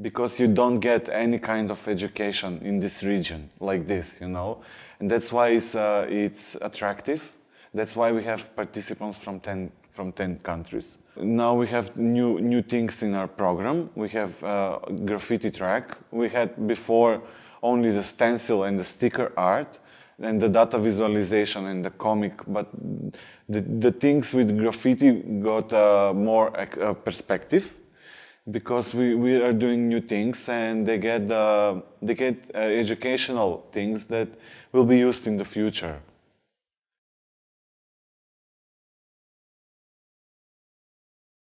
because you don't get any kind of education in this region like this, you know, and that's why it's uh, it's attractive. That's why we have participants from 10 from 10 countries. Now we have new new things in our program. We have uh, graffiti track. We had before only the stencil and the sticker art and the data visualization and the comic, but the, the things with graffiti got uh, more uh, perspective because we, we are doing new things and they get, uh, they get uh, educational things that will be used in the future.